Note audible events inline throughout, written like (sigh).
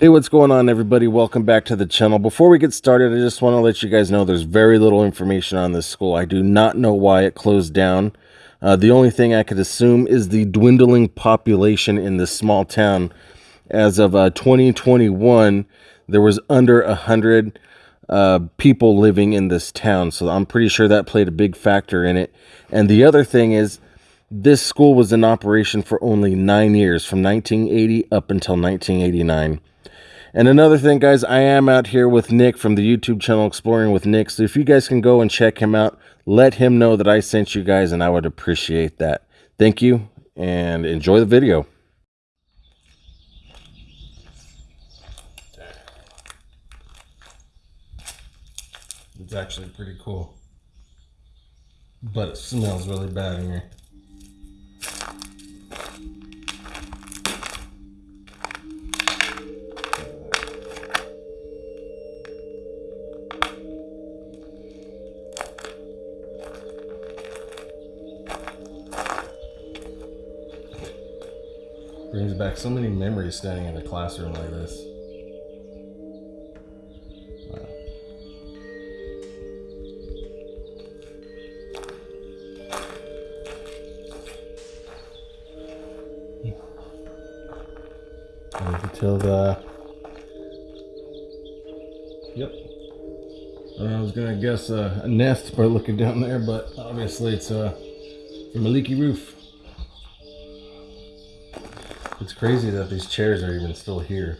Hey, what's going on, everybody? Welcome back to the channel. Before we get started, I just want to let you guys know there's very little information on this school. I do not know why it closed down. Uh, the only thing I could assume is the dwindling population in this small town. As of uh, 2021, there was under a 100 uh, people living in this town. So I'm pretty sure that played a big factor in it. And the other thing is, this school was in operation for only nine years, from 1980 up until 1989. And another thing, guys, I am out here with Nick from the YouTube channel Exploring with Nick. So if you guys can go and check him out, let him know that I sent you guys, and I would appreciate that. Thank you, and enjoy the video. It's actually pretty cool. But it smells really bad in here. Brings back so many memories standing in a classroom like this. Tell the. Yep. I was gonna guess uh, a nest by looking down there, but obviously it's uh, from a leaky roof. It's crazy that these chairs are even still here.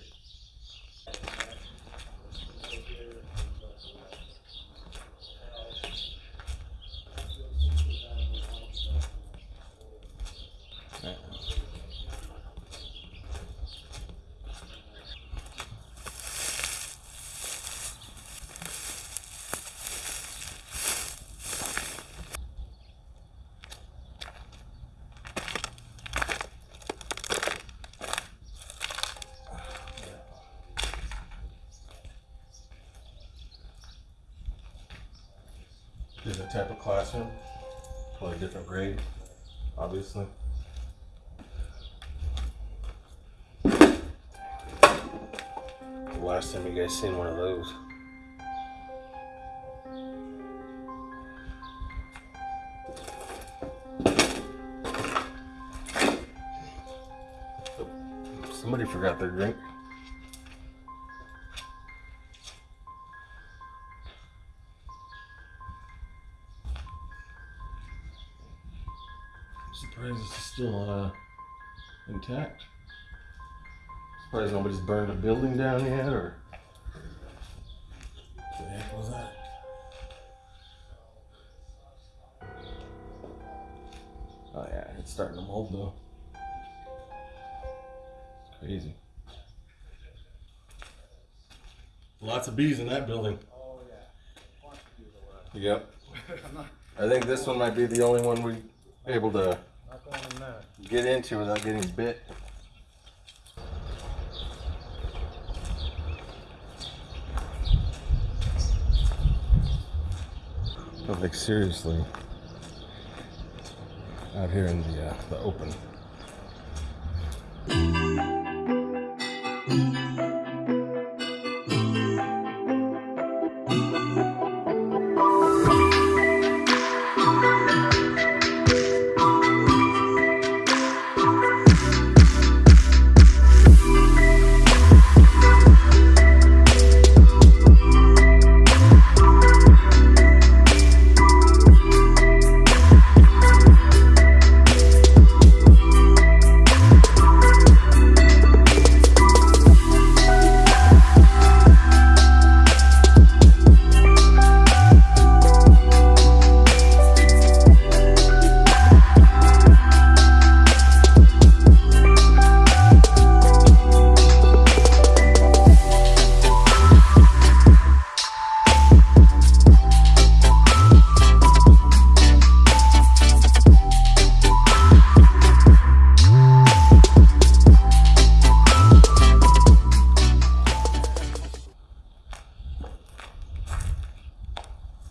Different type of classroom, probably different grade, obviously. The last time you guys seen one of those? Oh, somebody forgot their drink. Still uh, intact. Surprised nobody's burned a building down yet, or what the heck was that? Oh yeah, it's starting to mold though. It's crazy. Lots of bees in that building. Oh yeah. Wants to do the Yep. I'm (laughs) I think this one might be the only one we able to get into without getting bit. But like seriously, out here in the uh, the open.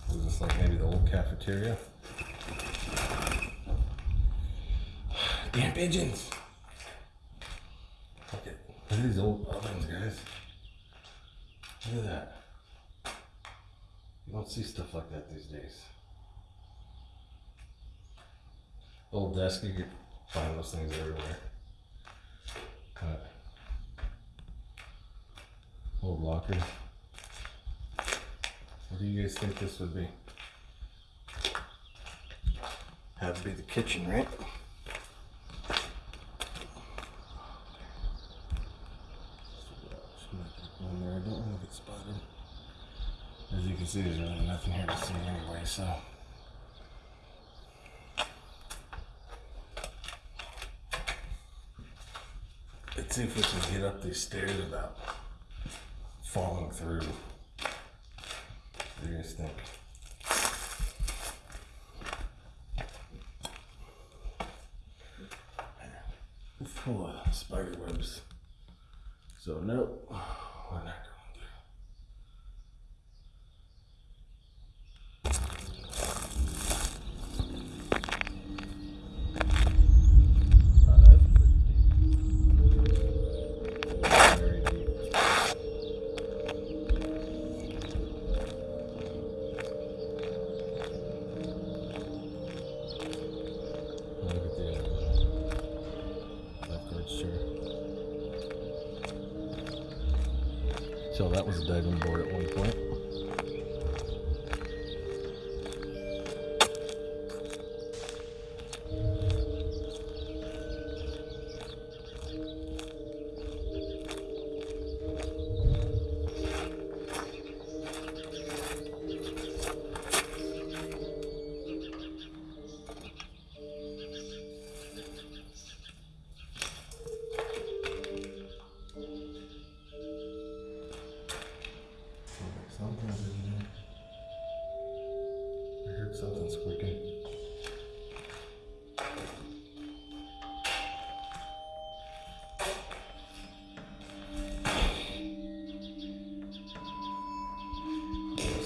Is this like maybe the old cafeteria? Damn pigeons! Look at, look at these old ovens, guys. Look at that. You don't see stuff like that these days. Old desk, you could find those things everywhere. Old locker. Do you guys think this would be? Had to be the kitchen, right? There, I don't want to get spotted. As you can see, there's really nothing here to see anyway, so. Let's see if we can get up these stairs without falling through. Do you guys think? Full of spider webs. So nope, not So that was a diving board at one point.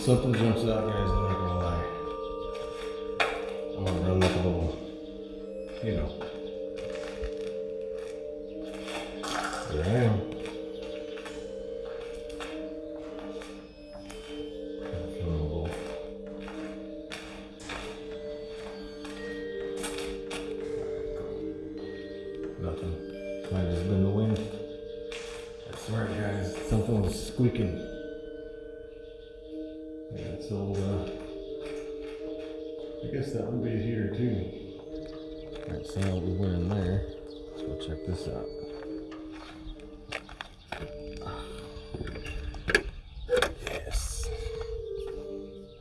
Something jumps out, guys. I'm not gonna lie. I'm gonna run like a little, you know. There I am. Nothing. Might have just been the wind. I swear, guys, something was squeaking. I guess that would be here too. Alright, so now we went in there. Let's go check this out. Yes.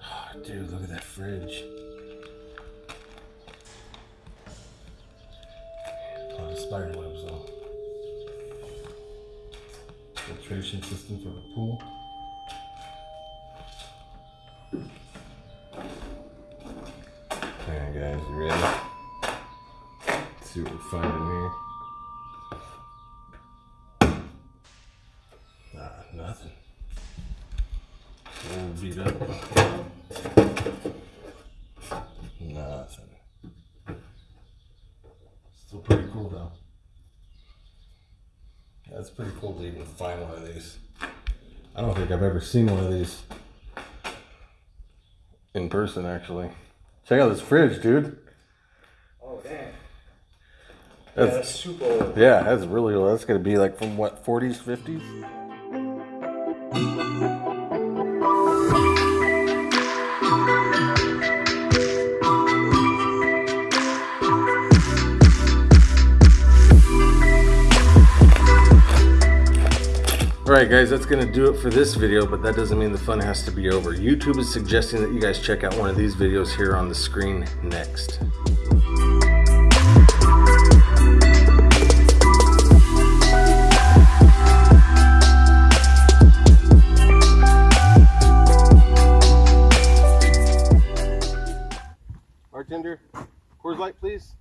Oh, dude, look at that fridge. A lot of spider webs though. Filtration system for the pool. Nothing. Old beat up. Nothing. Still pretty cool though. Yeah, it's pretty cool to even find one of these. I don't think I've ever seen one of these in person actually. Check out this fridge, dude. Oh, dang. Yeah, That's that's super old. yeah, that's really old. That's gonna be like from what, 40s, 50s? Alright guys, that's going to do it for this video, but that doesn't mean the fun has to be over. YouTube is suggesting that you guys check out one of these videos here on the screen next. Bartender, Coors Light please.